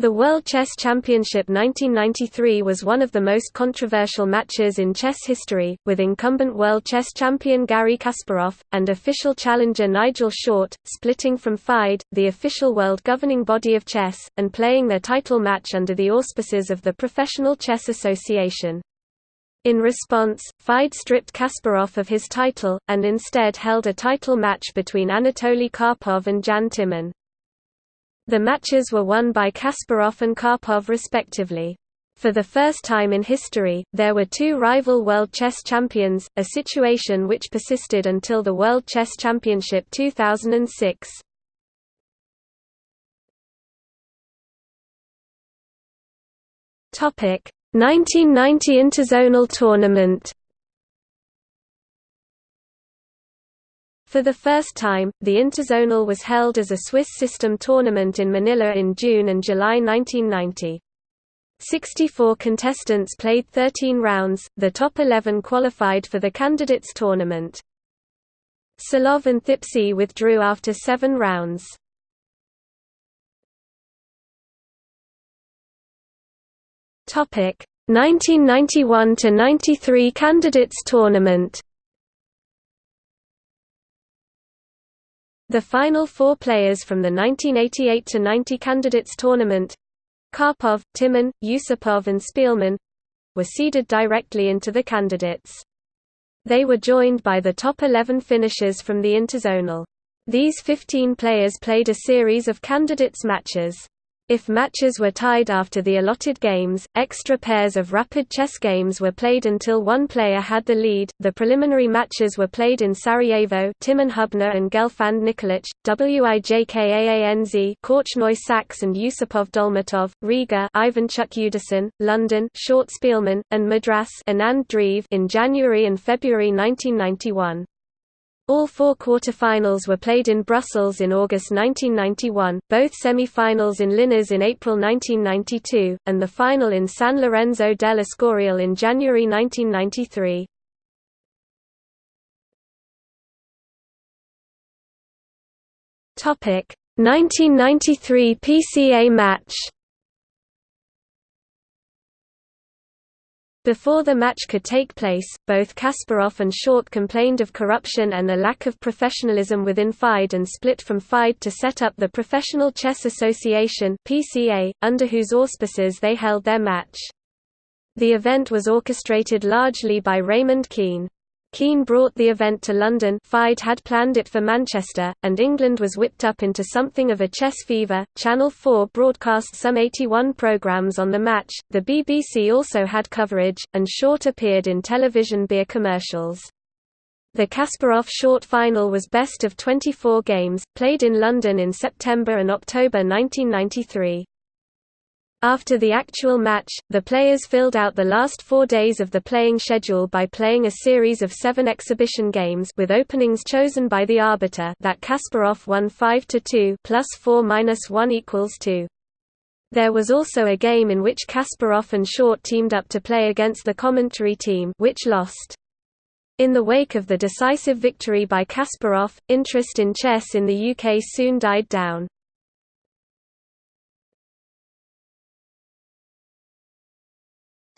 The World Chess Championship 1993 was one of the most controversial matches in chess history, with incumbent world chess champion Garry Kasparov, and official challenger Nigel Short, splitting from FIDE, the official world governing body of chess, and playing their title match under the auspices of the Professional Chess Association. In response, FIDE stripped Kasparov of his title, and instead held a title match between Anatoly Karpov and Jan Timman. The matches were won by Kasparov and Karpov respectively. For the first time in history, there were two rival World Chess Champions, a situation which persisted until the World Chess Championship 2006. Topic: 1990 Interzonal Tournament For the first time, the Interzonal was held as a Swiss system tournament in Manila in June and July 1990. 64 contestants played 13 rounds, the top 11 qualified for the candidates tournament. Salov and Thipsay withdrew after seven rounds. Topic 1991 to 93 candidates tournament. The final four players from the 1988–90 Candidates Tournament Karpov, Timman, Yusupov and Speelman were seeded directly into the candidates. They were joined by the top 11 finishers from the Interzonal. These 15 players played a series of candidates matches. If matches were tied after the allotted games, extra pairs of rapid chess games were played until one player had the lead. The preliminary matches were played in Sarajevo, Timman Hubner and Gelfand Nikolic, Wijk aan Zee, Korchnoi Sax and Yusupov Dolmatov, Riga, Ivanchuk Yudasin, London, Short Speelman, and Madras, Anand Dreev in January and February 1991. All four quarter-finals were played in Brussels in August 1991, both semi-finals in Linares in April 1992, and the final in San Lorenzo del Escorial in January 1993. Topic: 1993 PCA match. Before the match could take place, both Kasparov and Short complained of corruption and a lack of professionalism within FIDE and split from FIDE to set up the Professional Chess Association (PCA), under whose auspices they held their match. The event was orchestrated largely by Raymond Keene. Keene brought the event to London FIDE had planned it for Manchester, and England was whipped up into something of a chess fever. Channel 4 broadcast some 81 programmes on the match, the BBC also had coverage, and Short appeared in television beer commercials. The Kasparov-Short final was best of 24 games, played in London in September and October 1993. After the actual match, the players filled out the last four days of the playing schedule by playing a series of seven exhibition games with openings chosen by the arbiter that Kasparov won 5 to 2 plus 4 minus 1 equals 2. There was also a game in which Kasparov and Short teamed up to play against the commentary team which lost. In the wake of the decisive victory by Kasparov, interest in chess in the UK soon died down.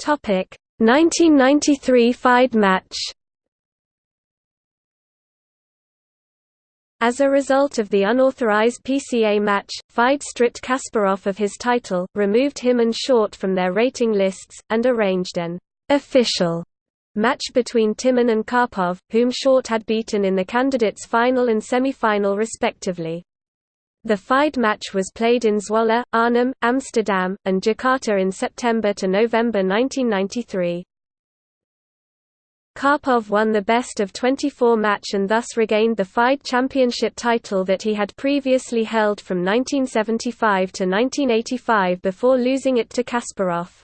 Topic 1993 FIDE match. As a result of the unauthorized PCA match, FIDE stripped Kasparov of his title, removed him and Short from their rating lists, and arranged an official match between Timman and Karpov, whom Short had beaten in the candidates' final and semi-final respectively. The FIDE match was played in Zwolle, Arnhem, Amsterdam, and Jakarta in September to November 1993. Karpov won the best of 24 match and thus regained the FIDE championship title that he had previously held from 1975 to 1985 before losing it to Kasparov.